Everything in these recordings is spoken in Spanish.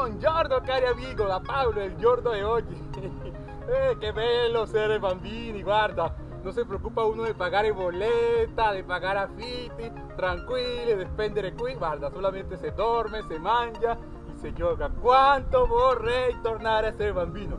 Buongiorno cari amigo, da Paolo, il giorno di oggi. eh, che bello essere bambini, guarda. Non si preoccupa uno di pagare bolletta, di pagare affitti, tranquilli, di spendere qui. Guarda, solamente se dorme, se mangia e se gioca. Quanto vorrei tornare a essere bambino.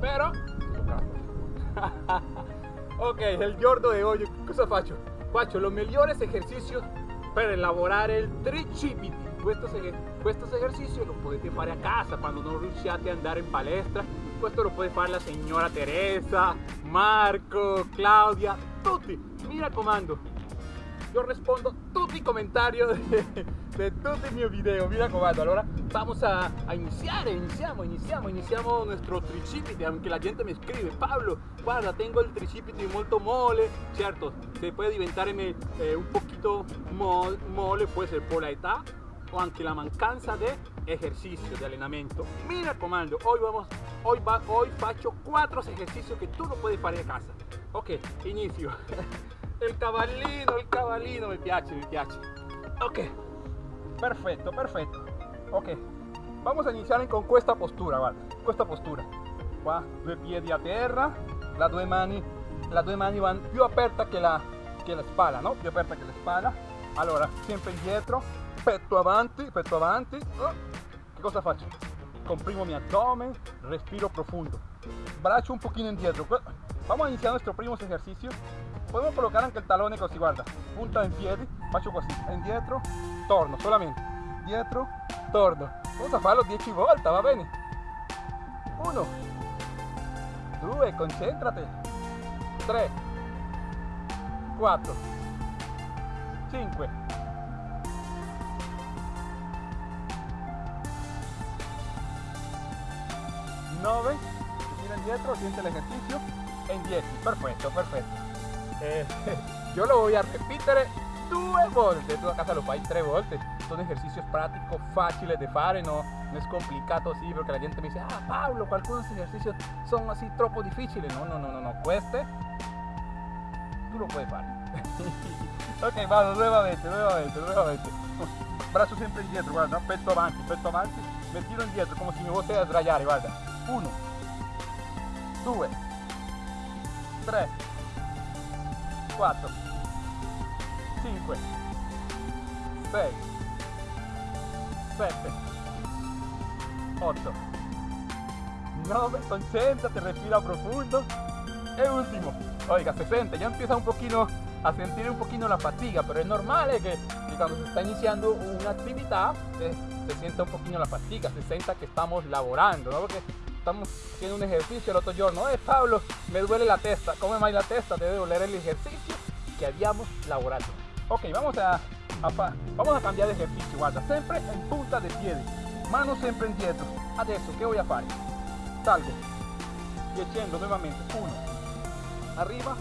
Però, ok, il giorno di oggi cosa faccio? Faccio los mejores ejercicios per elaborare il tricipiti. Questo, questo esercizio lo potete fare a casa quando non riusciate ad andare in palestra. Questo lo puede fare la signora Teresa, Marco, Claudia, tutti. Mi raccomando, yo respondo tutti i de, de tutti i miei video, mi raccomando. Allora, vamos a, a iniciar, iniciamo, iniciamo, iniciamo nuestro tricipite, aunque la gente mi scrive, Pablo, guarda, tengo el tricipite molto mole, certo, se puede diventarme eh, un poquito mole, puede ser por la età o anche la mancanza de ejercicio, de allenamento. Mi raccomando, hoy vamos, hoy, va, hoy faccio cuatro ejercicios que tú no puedes fare a casa. Ok, inizio. il cavallino, il cavallino, mi piace, mi piace. Ok, perfetto, perfetto. Ok, vamos a iniziare con questa postura, guarda, questa postura. Qua, due piedi a terra, la due mani, la due mani vanno più aperta che la, che la spalla, no? Più aperta che la spalla. Allora, sempre indietro, petto avanti, petto avanti. Che cosa faccio? Comprimo mi abdomen, respiro profundo. Braccio un pochino indietro. Vamos a iniciar nuestro primo ejercicio. Podemos colocar anche il talone così guarda punta in piedi faccio così indietro torno solamente. Dietro torno. Vamos a farlo 10 volte va bene. 1 2 concentrate 3 4 5 9 gira indietro siente el ejercicio. En 10 perfecto perfecto. Eh, yo lo voy a repetir due volte, tu a casa lo fai tre volte, son ejercicios prácticos, fáciles de fare, no, no es complicado así, porque la gente me dice, ah Pablo, algunos ejercicios son así troppo difíciles, no, no, no, no, no, cueste, tú lo puedes fare. ok, vamos, nuevamente, nuevamente, nuevamente. Brazo siempre indietro, guarda, petto avanti, petto avanti, me tiro indietro como si me fosse a sdraiare, guarda. Uno, due, tre, 4 5 6 7 8 9 concéntrate respira profundo. Y último. Oiga 60 ya empieza un poquito a sentir un poquito la fatiga pero es normal eh, que, cuando se está iniciando una actividad eh, se sienta un poquito la fatiga se sienta que estamos laborando ¿no? porque estamos haciendo un ejercicio el otro giorno, eh Pablo, me duele la testa, come más la testa, debe doler el ejercicio que habíamos laborado. Ok, vamos a, vamos a cambiar de ejercicio, guarda, siempre en punta de pie, manos siempre indietro. Adesso, ¿qué voy a hacer? Salgo, y echando nuevamente, uno, arriba,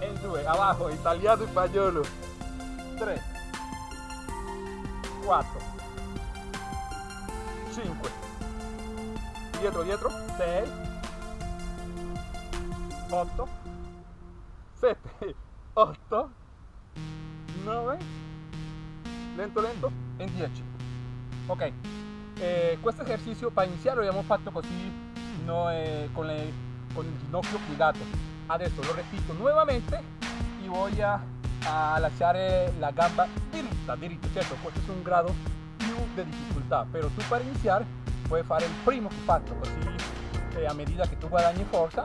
en due, abajo, italiano español, tres, cuatro, cinco, dietro, dietro, 6, 8, 7, 8, 9, lento lento, en 10. Ok, eh, questo esercizio para iniziare lo abbiamo fatto così no, eh, con, el, con il ginocchio piegato. Adesso lo repito nuevamente y voy a, a lasciare la gamba diritta. Certo, questo è un grado più di difficoltà, però tu per iniziare puoi fare il primo che fatto così eh, a medida che tu guadagni forza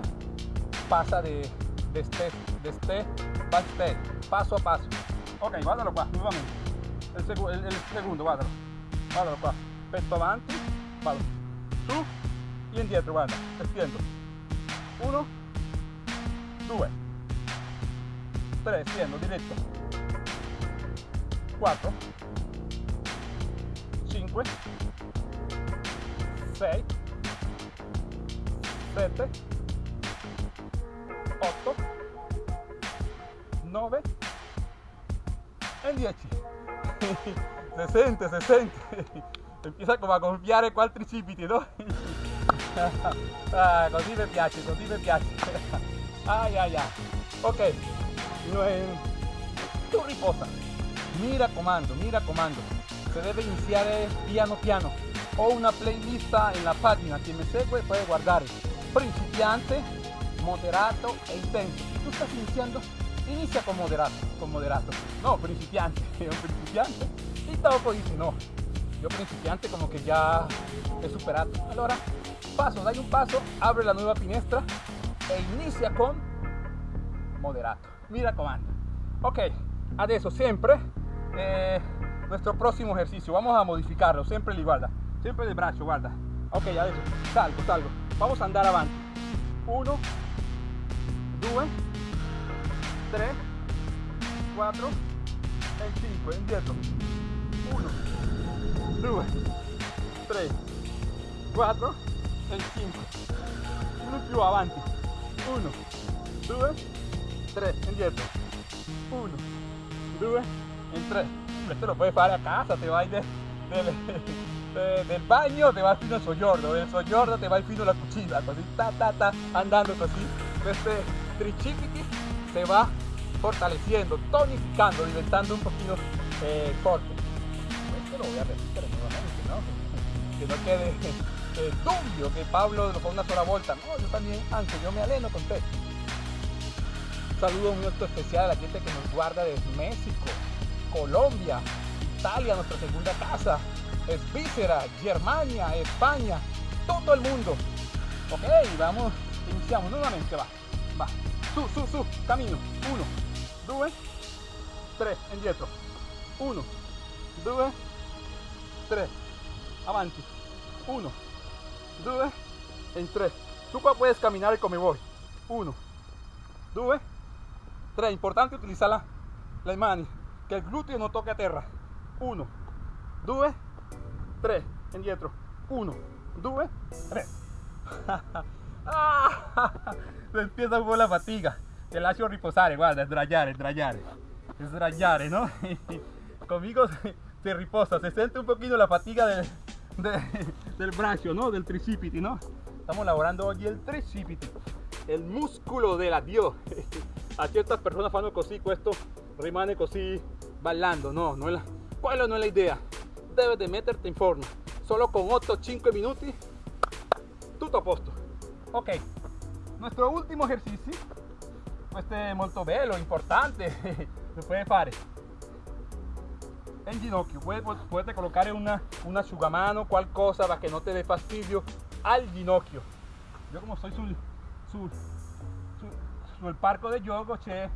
passa de, de step, de step by step, passo a passo ok guardalo qua nuovamente il, seg il, il secondo guardalo guardalo qua petto avanti vado su e indietro guarda stendo 1 2 3 stendo diretto 4 5 6 7 8 9 e 10 se sente se sente empieza come a gonfiare qua altri cipiti no? ah, così mi piace così mi piace. Ai ai ai ok. Tu riposa. Mi raccomando mi raccomando se debe iniciare piano piano ho una playlist en la pagina che mi segue puede guardare principiante, moderato e intenso. Si tú estás iniciando, inicia con moderato, con moderato. No, principiante, un principiante. Y dopo dice, no, yo principiante como que ya he superado. Allora, paso, dai un paso, abre la nueva finestra e inicia con moderato. Mira comando. Ok, adesso sempre eh, nuestro próximo ejercicio. Vamos a modificarlo, siempre igual, siempre de brazo, guarda. Ok, adesso salgo, salgo. Vamos a andare avanti. 1, 2, 3, 4 e 5. Indietro. 1, 2, 3, 4 e 5. Uno più avanti. 1, 2, 3. Indietro. 1, 2 e 3. Esto lo puedes fare a casa, te vai de, de, de, del bagno, te vai fino al soggiorno, del soggiorno te vai fino alla cucina, così ta ta ta, andando così. Este tricipiti se va fortaleciendo, tonificando, diventando un poquito eh. Esto lo voy a repetir nuevamente, ¿no? Que no quede eh, que Pablo lo fa una sola volta. No, yo también, antes yo me aleno con te. Un saludo muy especial a la gente que nos guarda desde México, Colombia, Italia, nuestra segunda casa, Svícera, Germania, España, todo el mundo. Ok, vamos, iniciamos nuevamente, va, va, su, su, su, camino, uno, due, tres, indietro, uno, due, tres, avanti, uno, due, en tres, tú puedes caminar como voy, uno, due, tres, importante utilizar la, la mani, que el glúteo no toque a tierra, uno, due, 3 indietro 1 2 3 empieza con la fatica te lascio riposare guarda sdraiare sdraiare sdraiare no conmigo se, riposa se siente un poquito la fatiga del, de, del brazo no del tricipiti no estamos lavorando hoy el tricipiti el músculo del adiós a ciertas personas fanno così questo rimane così ballando no no es la, quella non è la idea. Debes de meterte in forma. Solo con 8-5 minuti, tutto a posto. Ok, nuestro último ejercicio, este es molto bello, importante, lo puede fare en ginocchio, puedes, puedes colocar una, una asciugamano, qualcosa para que no te dé fastidio al ginocchio. Yo como soy sul, sul, sul, sul parco de gioco c'è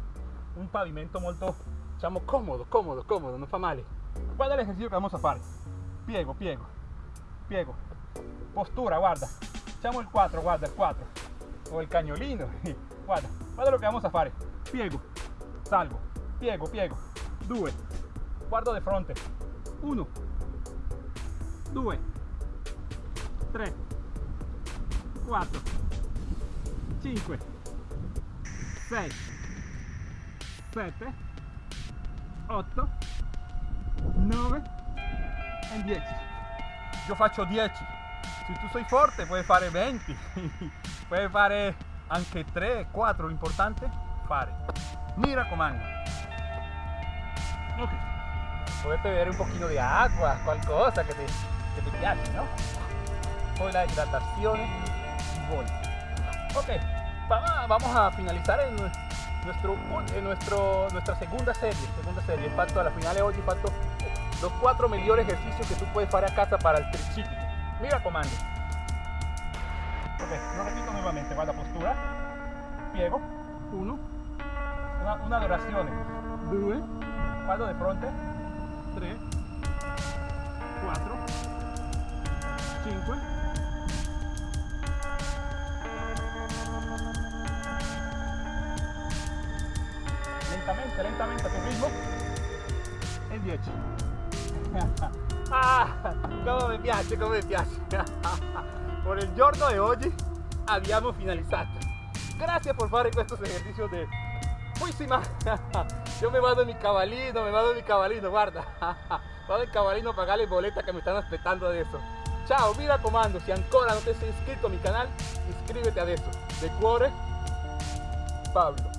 un pavimento molto, diciamo, comodo, comodo, comodo, non fa male. Guarda el ejercicio que vamos a fare. Piego, piego, piego. Postura, guarda. Facciamo il 4, guarda, il 4. O il cagnolino. Guarda, guarda lo que vamos a fare. Piego, salgo, piego, piego. 2, guardo de fronte 1 2 3 4 5 6 7 8 9 e 10 io faccio 10 se tu sei forte puoi fare 20 puoi fare anche 3 4 l'importante fare mi raccomando ok puedes beber un poquito de agua, cual cosa que te, que te piace, ¿no? Poi la hidratación y voy. Ok, vamos a finalizar en nuestro, en nuestro, nuestra segunda serie. Segunda serie. Falta a la final de hoy los cuatro mejores ejercicios que tú puedes hacer a casa para el tricipite. Mira comando. Ok, lo repito nuevamente. Va la postura. Piego. Uno. Una, una duración. Due. Guardo de frente. 3 4 5 lentamente lentamente a tu ritmo e 10 ah, come mi piace come mi piace por el giorno de hoy abbiamo finalizzato gracias por fare questo esercizio de buenísima Yo me en mi cabalino, me en mi cabalino, guarda. vado en cabalino a pagar las boletas que me están esperando de eso. Chao, mira comando, si ancora no te has inscrito a mi canal, inscríbete a eso. De cuore, Pablo.